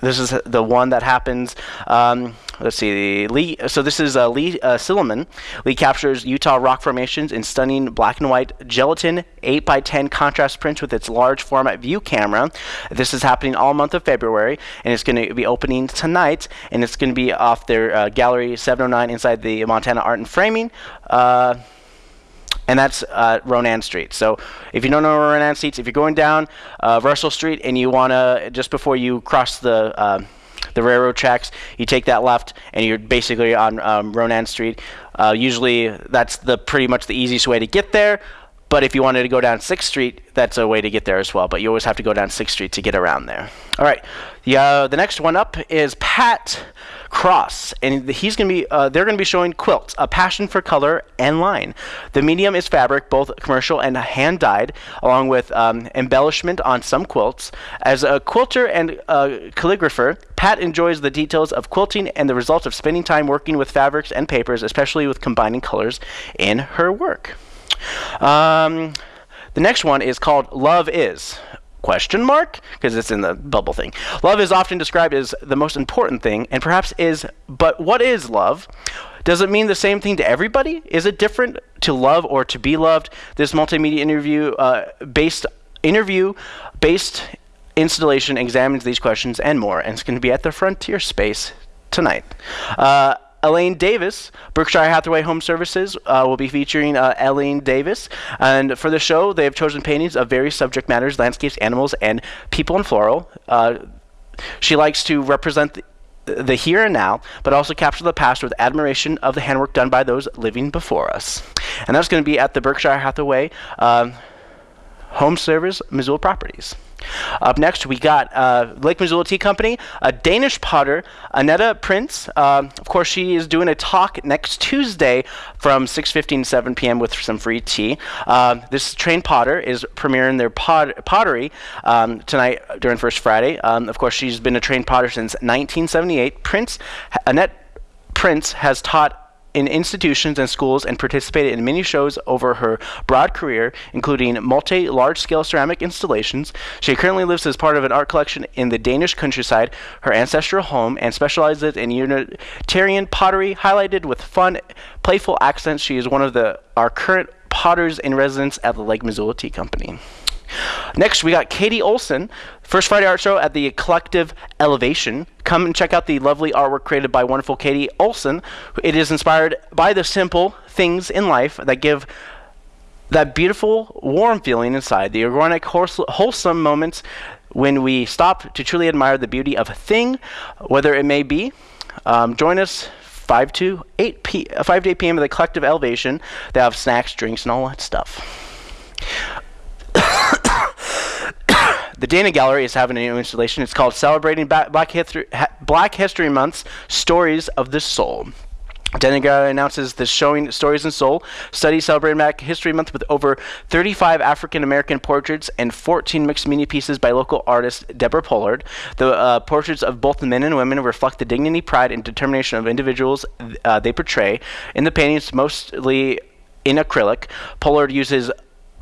this is the one that happens. Um, let's see, Lee. So this is uh, Lee uh, Silliman. Lee captures Utah rock formations in stunning black and white gelatin 8 by 10 contrast prints with its large format view camera. This is happening all month of February, and it's going to be opening tonight. And it's going to be off their uh, Gallery 709 inside the Montana Art and Framing. And that's uh, Ronan Street. So if you don't know Ronan Street, if you're going down uh, Russell Street and you want to, just before you cross the uh, the railroad tracks, you take that left and you're basically on um, Ronan Street. Uh, usually that's the pretty much the easiest way to get there. But if you wanted to go down 6th Street, that's a way to get there as well. But you always have to go down 6th Street to get around there. All right. The, uh, the next one up is Pat Cross, and he's going to be. Uh, they're going to be showing quilts, a passion for color and line. The medium is fabric, both commercial and hand dyed, along with um, embellishment on some quilts. As a quilter and uh, calligrapher, Pat enjoys the details of quilting and the results of spending time working with fabrics and papers, especially with combining colors in her work. Um, the next one is called Love Is? Question mark? Because it's in the bubble thing. Love is often described as the most important thing and perhaps is but what is love? Does it mean the same thing to everybody? Is it different to love or to be loved? This multimedia interview uh, based interview based installation examines these questions and more and it's going to be at the frontier space tonight. Uh, Elaine Davis, Berkshire Hathaway Home Services, uh, will be featuring uh, Elaine Davis. And for the show, they have chosen paintings of various subject matters landscapes, animals, and people in floral. Uh, she likes to represent the, the here and now, but also capture the past with admiration of the handwork done by those living before us. And that's going to be at the Berkshire Hathaway um, Home Service, Missoula Properties. Up next, we got uh, Lake Missoula Tea Company, a Danish potter, Annetta Prince. Um, of course, she is doing a talk next Tuesday from 6:15 to 7 p.m. with some free tea. Um, this trained potter is premiering their pot- pottery um, tonight during First Friday. Um, of course, she's been a trained potter since 1978. Prince Annette Prince has taught in institutions and schools and participated in many shows over her broad career, including multi large scale ceramic installations. She currently lives as part of an art collection in the Danish countryside, her ancestral home, and specializes in utilitarian pottery, highlighted with fun, playful accents. She is one of the our current potters in residence at the Lake Missoula Tea Company. Next, we got Katie Olson, First Friday Art Show at the Collective Elevation. Come and check out the lovely artwork created by wonderful Katie Olson. It is inspired by the simple things in life that give that beautiful, warm feeling inside, the organic, wholesome moments when we stop to truly admire the beauty of a thing, whether it may be. Um, join us 5 to 8 p- 5 to 8 p.m. at the Collective Elevation. They have snacks, drinks, and all that stuff. The Dana Gallery is having a new installation. It's called Celebrating Black, History, Black History Month's Stories of the Soul. Dana Gallery announces the showing Stories in Soul study celebrating Black History Month with over 35 African American portraits and 14 mixed media pieces by local artist Deborah Pollard. The uh, portraits of both men and women reflect the dignity, pride, and determination of individuals uh, they portray. In the paintings, mostly in acrylic, Pollard uses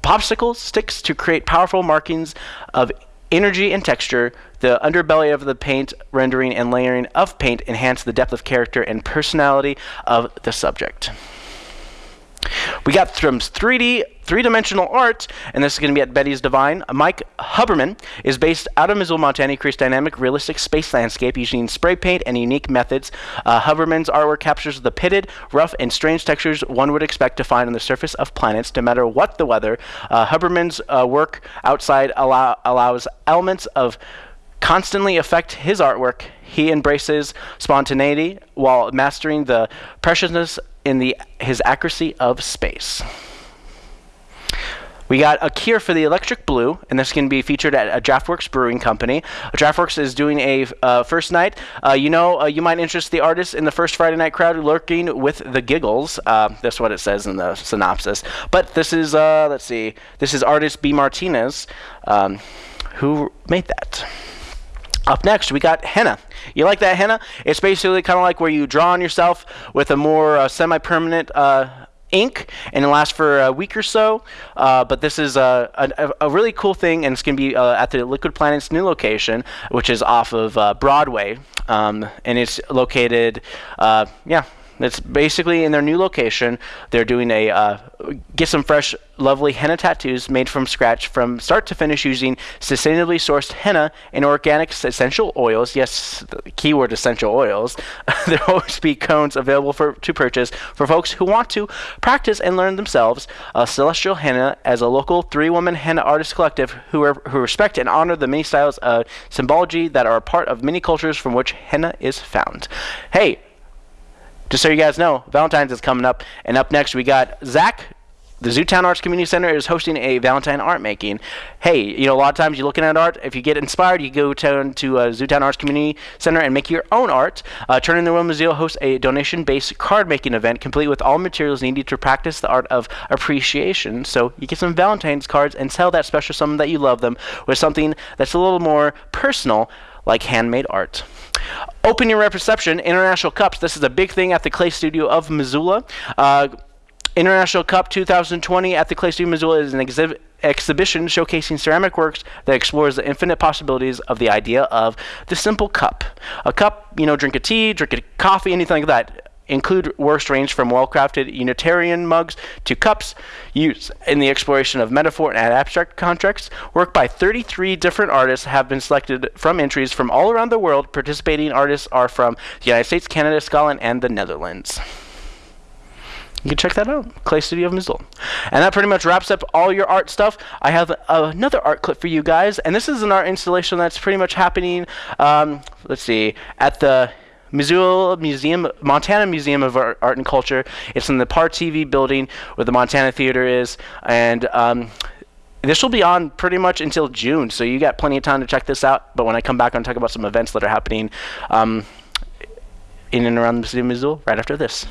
popsicle sticks to create powerful markings of energy and texture. The underbelly of the paint rendering and layering of paint enhance the depth of character and personality of the subject. We got from 3D, three-dimensional art, and this is going to be at Betty's Divine. Mike Huberman is based out of Missoula, Montana. He creates dynamic, realistic space landscape using spray paint and unique methods. Uh, Huberman's artwork captures the pitted, rough, and strange textures one would expect to find on the surface of planets, no matter what the weather. Uh, Huberman's uh, work outside allow- allows elements of constantly affect his artwork. He embraces spontaneity while mastering the preciousness in the his accuracy of space. We got a cure for the electric blue, and this can be featured at a Draught Works Brewing Company. Draught Works is doing a uh, first night. Uh, you know, uh, you might interest the artist in the first Friday night crowd lurking with the giggles. Uh, that's what it says in the synopsis. But this is, uh, let's see, this is artist B. Martinez, um, who made that. Up next, we got henna. You like that henna? It's basically kind of like where you draw on yourself with a more uh, semi-permanent uh, ink, and it lasts for a week or so. Uh, but this is a, a, a, really cool thing, and it's going to be uh, at the Liquid Planet's new location, which is off of uh, Broadway, um, and it's located, uh, yeah, it's basically in their new location. They're doing a uh, get some fresh, lovely henna tattoos made from scratch from start to finish using sustainably sourced henna and organic essential oils. Yes, keyword essential oils. there will always be cones available for to purchase for folks who want to practice and learn themselves. Uh, Celestial Henna, as a local three-woman henna artist collective who, are, who respect and honor the many styles of symbology that are a part of many cultures from which henna is found. Hey, just so you guys know, Valentine's is coming up, and up next we got ZACC the Zootown Arts Community Center is hosting a Valentine art making. Hey, you know, a lot of times you're looking at art. If you get inspired, you go to, to uh, Zootown Arts Community Center and make your own art. Uh, Turn in the World Museum hosts a donation based card making event complete with all materials needed to practice the art of appreciation. So you get some Valentine's cards and tell that special someone that you love them with something that's a little more personal, like handmade art. Open your reception, International Cups. This is a big thing at the Clay Studio of Missoula. Uh, International Cup 2020 at the Clay Studio Missoula is an exhibit exhibition showcasing ceramic works that explores the infinite possibilities of the idea of the simple cup. A cup, you know, drink a tea, drink a coffee, anything like that. Include works range from well-crafted utilitarian mugs to cups used in the exploration of metaphor and abstract contracts. Work by 33 different artists have been selected from entries from all around the world. Participating artists are from the United States, Canada, Scotland, and the Netherlands you can check that out clay studio of missoula and that pretty much wraps up all your art stuff i have another art clip for you guys and this is an art installation that's pretty much happening um, let's see at the Missoula Museum, Montana Museum of Art, Art, and Culture. It's in the Par TV building where the Montana Theater is, and um, this will be on pretty much until June, so you got plenty of time to check this out. But when I come back, I'm talk about some events that are happening um, in and around the city of Missoula right after this.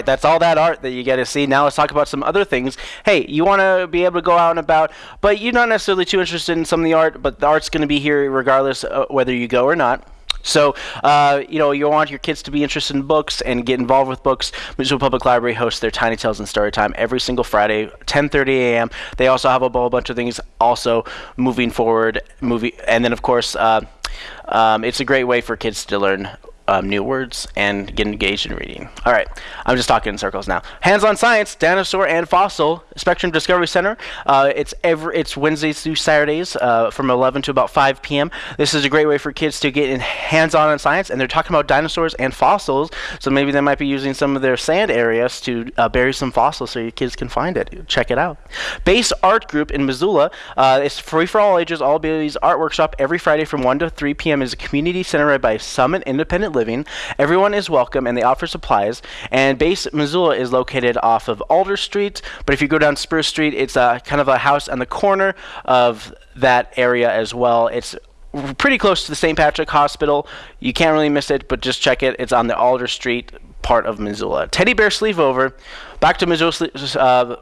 Right, that's all that art that you get to see. Now let's talk about some other things. Hey, you want to be able to go out and about, but you're not necessarily too interested in some of the art, but the art's going to be here regardless of whether you go or not. So, uh, you know, you want your kids to be interested in books and get involved with books. Missoula Public Library hosts their Tiny Tales and Story Time every single Friday, 10:30 a.m. They also have a whole bunch of things also moving forward, movie, and then of course, uh, um, it's a great way for kids to learn um, new words and get engaged in reading. All right, I'm just talking in circles now. Hands-on science, dinosaur and fossil Spectrum Discovery Center. Uh, it's every it's Wednesdays through Saturdays uh, from 11 to about 5 p.m. This is a great way for kids to get in hands-on on science, and they're talking about dinosaurs and fossils. So maybe they might be using some of their sand areas to uh, bury some fossils so your kids can find it. Check it out. Base Art Group in Missoula. Uh, it's free for all ages, all abilities art workshop every Friday from 1 to 3 p.m. is a community center by Summit Independent living. Everyone is welcome and they offer supplies. And Base Missoula is located off of Alder Street. But if you go down Spruce Street, it's a kind of a house on the corner of that area as well. It's pretty close to the St. Patrick Hospital. You can't really miss it, but just check it. It's on the Alder Street part of Missoula. Teddy Bear Sleepover. Back to Missoula, uh,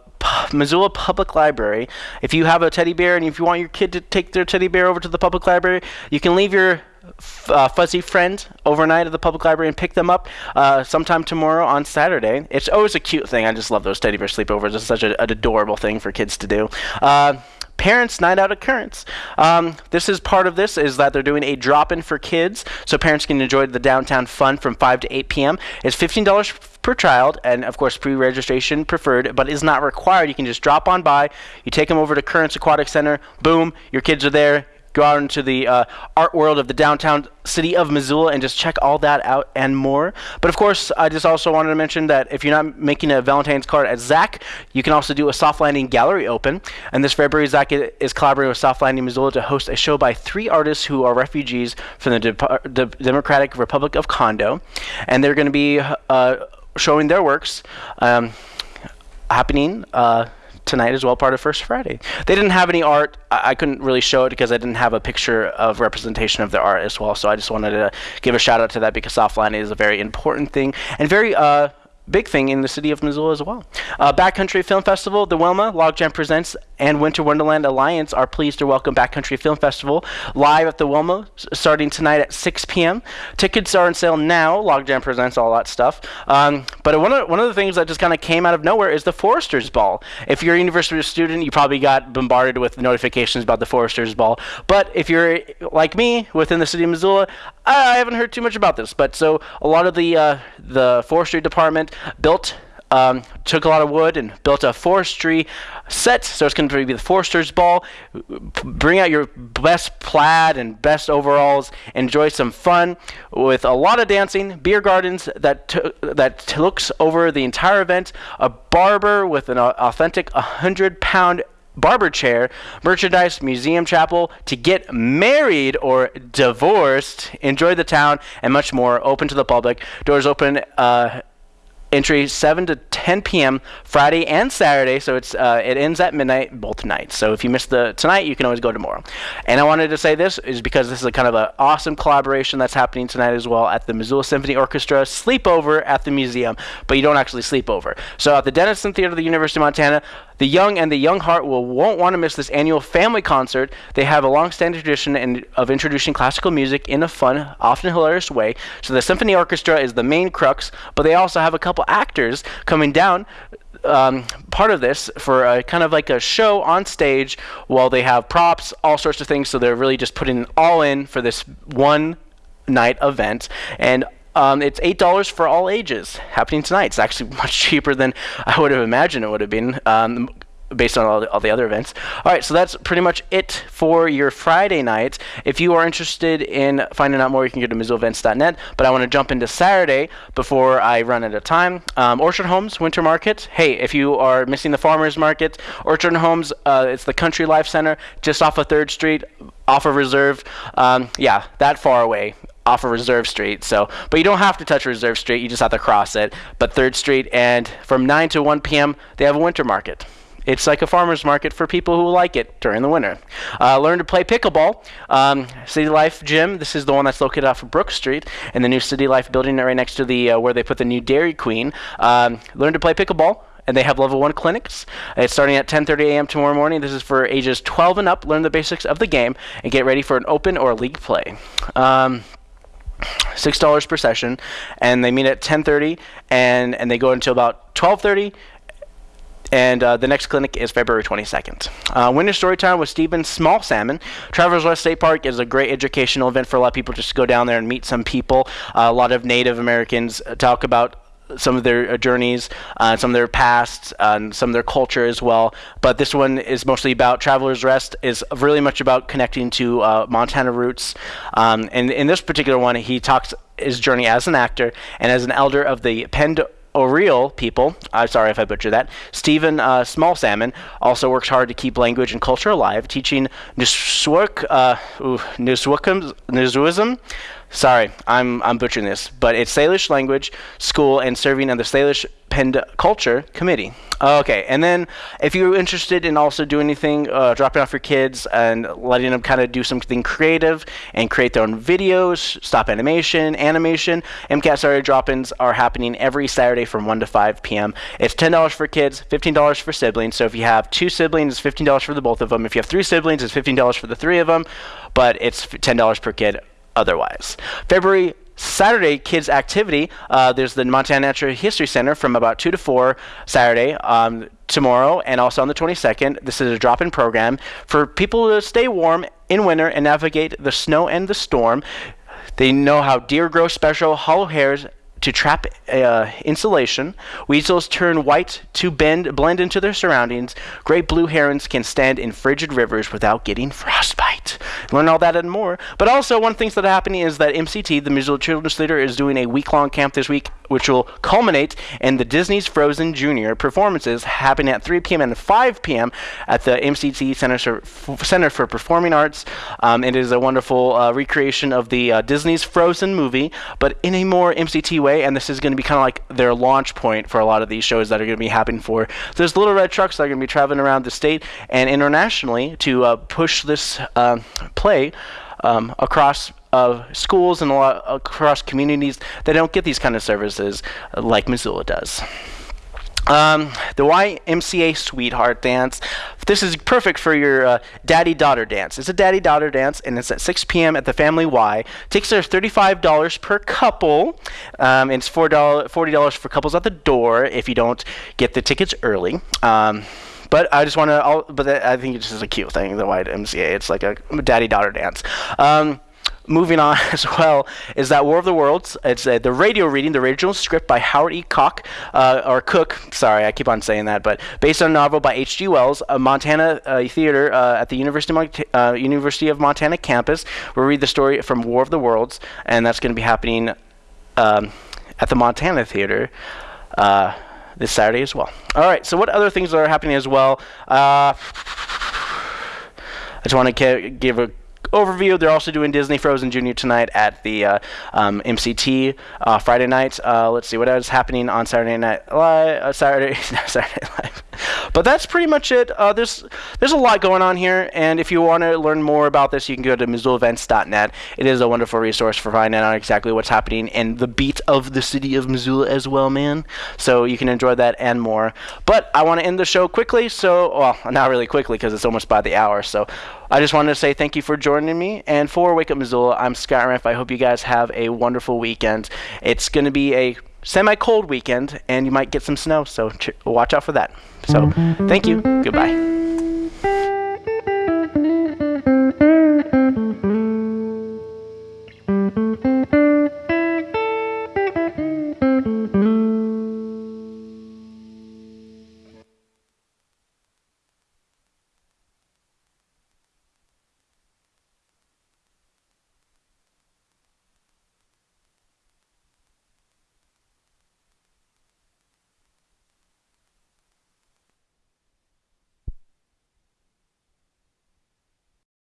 Missoula Public Library. If you have a teddy bear and if you want your kid to take their teddy bear over to the public library, you can leave your uh, fuzzy friend overnight at the public library and pick them up uh, sometime tomorrow on Saturday. It's always a cute thing. I just love those teddy bear sleepovers. It's such a, an adorable thing for kids to do. Uh, Parents Night Out Occurrence. Um, this is part of this is that they're doing a drop-in for kids, so parents can enjoy the downtown fun from 5 to 8 p.m. It's $15 per child, and of course pre-registration preferred, but is not required. You can just drop on by. You take them over to Currents Aquatic Center. Boom, your kids are there go out into the uh, art world of the downtown city of Missoula and just check all that out and more. But of course, I just also wanted to mention that if you're not making a Valentine's card at ZACC, you can also do a Soft Landing Gallery Open. And this February, ZACC is collaborating with Soft Landing Missoula to host a show by three artists who are refugees from the De- Democratic Republic of Congo. And they're going to be uh, showing their works. Um, happening uh, tonight as well, part of First Friday. They didn't have any art. I, I couldn't really show it because I didn't have a picture of representation of their art as well. So I just wanted to give a shout out to that because offline is a very important thing and very uh, big thing in the city of Missoula as well. Uh, Backcountry Film Festival, the Wilma, Logjam Presents, and Winter Wildlands Alliance are pleased to welcome Backcountry Film Festival live at the Wilma starting tonight at 6 p.m. Tickets are on sale now. Logjam Presents, all that stuff. Um, but one of, one of the things that just kind of came out of nowhere is the Foresters Ball. If you're a university student, you probably got bombarded with notifications about the Foresters Ball. But if you're like me within the city of Missoula, I haven't heard too much about this. But so a lot of the uh, the forestry department built um, took a lot of wood and built a forestry set. So it's going to be the Forester's Ball. Bring out your best plaid and best overalls. Enjoy some fun with a lot of dancing, beer gardens that that looks over the entire event, a barber with an au- authentic 100 pound barber chair, merchandise, museum chapel, to get married or divorced, enjoy the town, and much more. Open to the public. Doors open. Uh, entry 7 to 10 p.m. Friday and Saturday. So it's uh, it ends at midnight both nights. So if you miss the tonight, you can always go tomorrow. And I wanted to say this is because this is a kind of an awesome collaboration that's happening tonight as well at the Missoula Symphony Orchestra sleepover at the museum, but you don't actually sleep over. So at the Dennison Theater of the University of Montana. The young and the young heart will won't want to miss this annual family concert. They have a long-standing tradition in, of introducing classical music in a fun, often hilarious way. So the symphony orchestra is the main crux, but they also have a couple actors coming down um, part of this for a, kind of like a show on stage while they have props, all sorts of things. So they're really just putting all in for this one night event. And um, it's eight dollars for all ages. Happening tonight. It's actually much cheaper than I would have imagined it would have been. Um, based on all the, all the other events. All right, so that's pretty much it for your Friday night. If you are interested in finding out more, you can go to MissoulaEvents.net. But I want to jump into Saturday before I run out of time. Um, Orchard Homes Winter Market. Hey, if you are missing the farmers market, Orchard Homes, uh, it's the Country Life Center just off of Third Street, off of Reserve. Um, yeah, that far away off of Reserve Street. So, but you don't have to touch Reserve Street. You just have to cross it. But Third Street, and from 9 to 1 p.m., they have a winter market. It's like a farmer's market for people who like it during the winter. Uh, learn to play pickleball. Um, City Life Gym. This is the one that's located off of Brook Street in the new City Life building right next to the uh, where they put the new Dairy Queen. Um, learn to play pickleball and they have level one clinics. It's starting at 10:30 a.m. tomorrow morning. This is for ages 12 and up. Learn the basics of the game and get ready for an open or league play. Um, Six dollars per session, and they meet at 10:30, and and they go until about 12:30. And uh, the next clinic is February 22nd. Uh, Winter Storytime with Stephen Small Salmon. Travelers Rest State Park is a great educational event for a lot of people just to go down there and meet some people. Uh, a lot of Native Americans talk about some of their uh, journeys, uh, some of their past, uh, and some of their culture as well. But this one is mostly about Travelers Rest, is really much about connecting to uh, Montana roots. Um, and in this particular one, he talks his journey as an actor and as an elder of the Pend Oriole people, I'm sorry if I butchered that, Stephen uh, Small Salmon also works hard to keep language and culture alive, teaching Nuswak, uh, ooh, Nuswakam- Nuswism. Sorry, I'm, I'm butchering this, but it's Salish language school and serving on the Salish Pend Culture Committee. Okay, and then if you're interested in also doing anything, uh, dropping off your kids and letting them kind of do something creative and create their own videos, stop animation, animation, MCAT Saturday drop-ins are happening every Saturday from 1 to 5 p.m. It's $10 for kids, $15 for siblings. So if you have two siblings, it's $15 for the both of them. If you have three siblings, it's $15 for the three of them, but it's $10 per kid otherwise. February Saturday kids activity. Uh, there's the Montana Natural History Center from about two to four Saturday. Um, tomorrow and also on the 22nd. This is a drop-in program for people to stay warm in winter and navigate the snow and the storm. They know how deer grow special hollow hairs to trap uh, insulation. Weasels turn white to bend blend into their surroundings. Great blue herons can stand in frigid rivers without getting frostbite. Learn all that and more. But also, one of the things that are happening is that MCT, the Missoula Children's Theater, is doing a week-long camp this week, which will culminate in the Disney's Frozen Junior performances happening at 3 p.m. and 5 p.m. at the MCT Center for, Center for Performing Arts. Um, it is a wonderful uh, recreation of the uh, Disney's Frozen movie, but in a more MCT way, and this is going to be kind of like their launch point for a lot of these shows that are going to be happening for. There's little red trucks that are going to be traveling around the state and internationally to uh, push this uh, play um, across uh, schools and across communities that don't get these kind of services uh, like Missoula does. Um, the YMCA Sweetheart Dance. This is perfect for your uh, daddy-daughter dance. It's a daddy-daughter dance, and it's at 6 p.m. at the Family Y. Tickets are $35 per couple. Um, it's $4, $40 for couples at the door if you don't get the tickets early. Um, but I just want to. But I think it's just a cute thing. The YMCA. It's like a daddy-daughter dance. Um, moving on as well is that War of the Worlds. It's uh, the radio reading, the original script by Howard E. Cook, uh, or Cook. Sorry, I keep on saying that, but based on a novel by H.G. Wells, a Montana uh, theater uh, at the University of, uh, University of Montana campus. We'll read the story from War of the Worlds, and that's going to be happening um, at the Montana Theater. Uh, this Saturday as well. All right, so what other things are happening as well? I just want to give a overview. They're also doing Disney Frozen Junior tonight at the uh, um, MCT uh, Friday night. Uh, let's see what else is happening on Saturday night live. Uh, Saturday Saturday live. But that's pretty much it. Uh, there's there's a lot going on here, and if you want to learn more about this, you can go to MissoulaEvents.net. It is a wonderful resource for finding out exactly what's happening in the beat of the city of Missoula as well, man. So you can enjoy that and more. But I want to end the show quickly, so well, not really quickly because it's almost by the hour. So I just wanted to say thank you for joining me. And for Wake Up Missoula, I'm Scott Ramp. I hope you guys have a wonderful weekend. It's going to be a semi cold weekend, and you might get some snow, so ch- watch out for that. So, thank you. Goodbye.